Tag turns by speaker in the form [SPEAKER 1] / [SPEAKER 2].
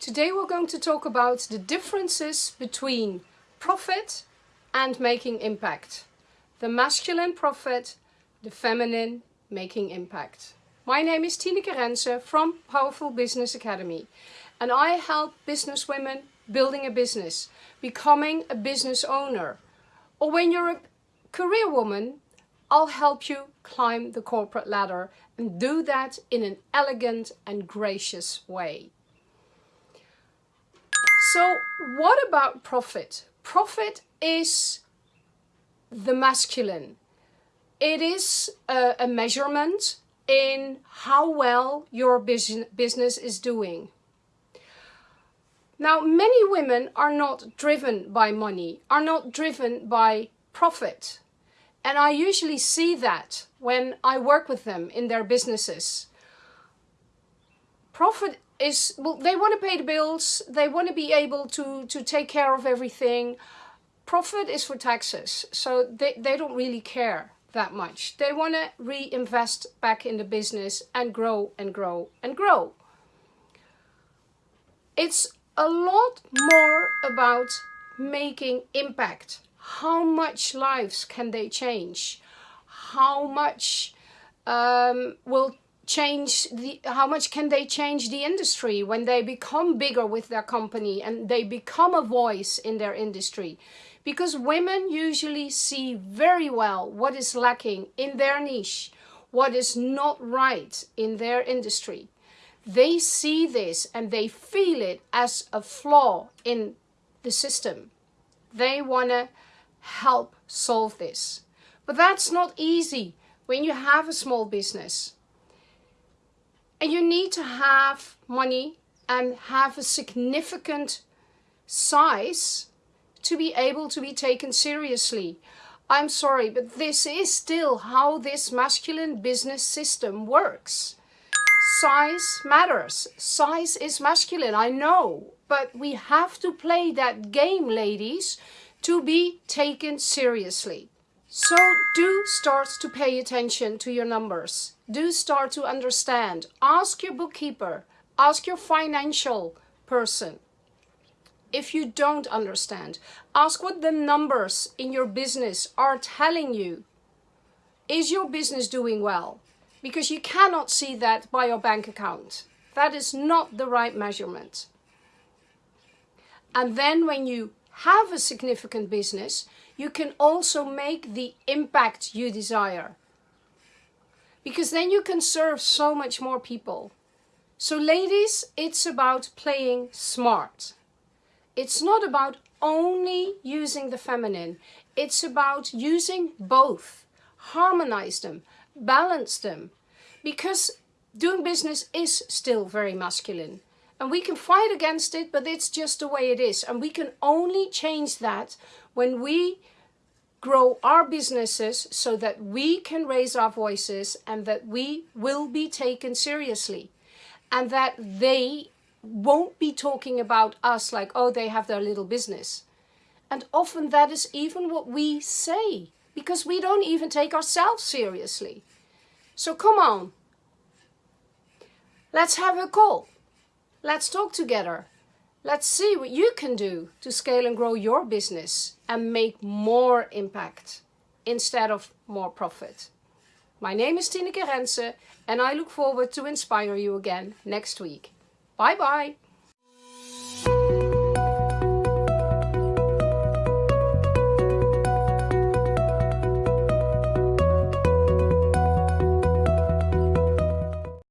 [SPEAKER 1] today we're going to talk about the differences between profit and making impact. The masculine profit, the feminine making impact. My name is Tineke Rense from Powerful Business Academy and I help business women building a business, becoming a business owner. Or when you're a career woman, I'll help you climb the corporate ladder and do that in an elegant and gracious way. So what about profit? Profit is the masculine. It is a, a measurement in how well your business is doing. Now, many women are not driven by money, are not driven by profit. And I usually see that when I work with them in their businesses. Profit is, well, they want to pay the bills, they want to be able to, to take care of everything. Profit is for taxes, so they, they don't really care that much. They want to reinvest back in the business and grow and grow and grow. It's a lot more about making impact. How much lives can they change? How much um, will change the how much can they change the industry when they become bigger with their company and they become a voice in their industry? Because women usually see very well what is lacking in their niche what is not right in their industry. They see this and they feel it as a flaw in the system. They want to help solve this. But that's not easy when you have a small business and you need to have money and have a significant size to be able to be taken seriously. I'm sorry, but this is still how this masculine business system works. Size matters. Size is masculine, I know. But we have to play that game, ladies, to be taken seriously. So do start to pay attention to your numbers. Do start to understand. Ask your bookkeeper. Ask your financial person. If you don't understand, ask what the numbers in your business are telling you. Is your business doing well? Because you cannot see that by your bank account. That is not the right measurement. And then when you have a significant business, you can also make the impact you desire. Because then you can serve so much more people. So ladies, it's about playing smart. It's not about only using the feminine. It's about using both. Harmonize them, balance them. Because doing business is still very masculine. And we can fight against it, but it's just the way it is. And we can only change that when we grow our businesses so that we can raise our voices and that we will be taken seriously. And that they won't be talking about us like, oh, they have their little business. And often that is even what we say, because we don't even take ourselves seriously. So come on, let's have a call. Let's talk together. Let's see what you can do to scale and grow your business and make more impact instead of more profit. My name is Tineke Rense and I look forward to inspire you again next week. Bye bye!